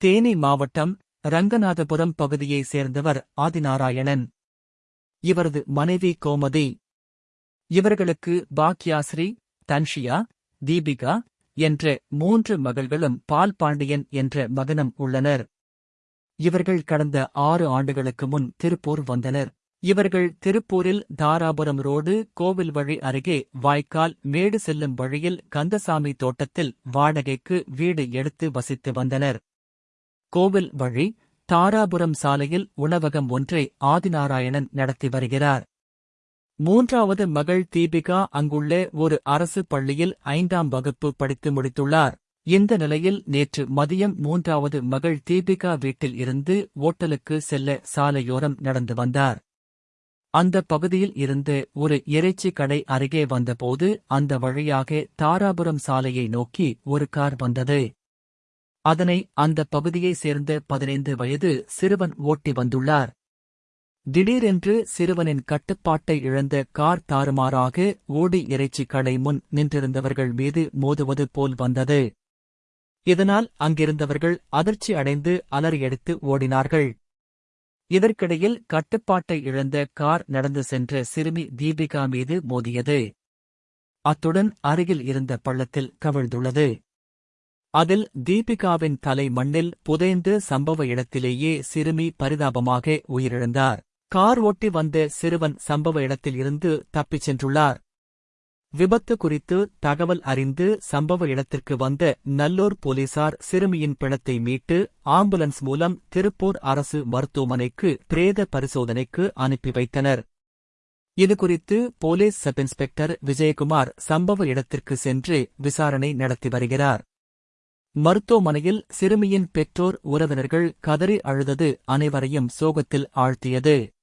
தேனி மாவட்டம் ரங்கநாதபுரம் பகுதியைச் சேர்ந்தவர் ஆதிநாராயணன். இவரது மனைவி கோமதி. இவர்களுக்கு பாக்யாஸ்ரீ தன்ஷியா தீபிகா என்ற மூன்று மகள்களும் பால் பாண்டியன் என்ற மகனும் உள்ளனர். இவர்கள் கடந்த ஆறு ஆண்டுகளுக்கு முன் திருப்பூர் வந்தனர். இவர்கள் திருப்பூரில் தாராபுரம் ரோடு கோவில் வழி அருகே வாய்க்கால் மேடு செல்லும் வழியில் கந்தசாமி தோட்டத்தில் வாடகைக்கு வீடு எடுத்து வசித்து வந்தனர். கோவில் வழி தாராபுரம் சாலையில் உணவகம் ஒன்றை ஆதிநாராயணன் நடத்தி வருகிறார். மூன்றாவது மகள் தீபிகா அங்குள்ள ஒரு அரசு பள்ளியில் ஐந்தாம் வகுப்பு படித்து முடித்துள்ளார். இந்த நிலையில் நேற்று மதியம் மூன்றாவது மகள் தீபிகா வீட்டில் இருந்து ஓட்டலுக்கு செல்ல சாலையோரம் நடந்து வந்தார். அந்த பகுதியில் இருந்து ஒரு இறைச்சி கடை அருகே வந்தபோது அந்த வழியாக தாராபுரம் சாலையை நோக்கி ஒரு கார் வந்தது. அதனை அந்த பகுதியைச் சேர்ந்த பதினைந்து வயது சிறுவன் ஓட்டி வந்துள்ளார். திடீரென்று சிறுவனின் கட்டுப்பாட்டை இழந்த கார் தாறுமாறாக ஓடி இறைச்சி கடை முன் நின்றிருந்தவர்கள் மீது மோதுவது போல் வந்தது. இதனால் அங்கிருந்தவர்கள் அதிர்ச்சி அடைந்து அலறியடித்து ஓடினார்கள். இதற்கிடையில் கட்டுப்பாட்டை இழந்த கார் நடந்து சென்ற சிறுமி தீபிகா மீது மோதியது. அத்துடன் அருகில் இருந்த பள்ளத்தில் கவிழ்ந்துள்ளது. அதில் தீபிகாவின் தலை மண்ணில் புதைந்து சம்பவ இடத்திலேயே சிறுமி பரிதாபமாக உயிரிழந்தார். கார் ஓட்டி வந்த சிறுவன் சம்பவ இடத்தில் இருந்து தப்பிச் சென்றுள்ளார். விபத்து குறித்து தகவல் அறிந்து சம்பவ இடத்திற்கு வந்த நல்லூர் போலீசார் சிறுமியின் பிணத்தை மீட்டு ஆம்புலன்ஸ் மூலம் திருப்பூர் அரசு மருத்துவமனைக்கு பிரேத பரிசோதனைக்கு அனுப்பி வைத்தனர். இதுகுறித்து போலீஸ் சப் இன்ஸ்பெக்டர் விஜயகுமார் சம்பவ இடத்திற்கு சென்று விசாரணை நடத்தி வருகிறார். மருத்துவமனையில் சிறுமியின் பெற்றோர் உறவினர்கள் கதறி அழுதது அனைவரையும் சோகத்தில் ஆழ்த்தியது.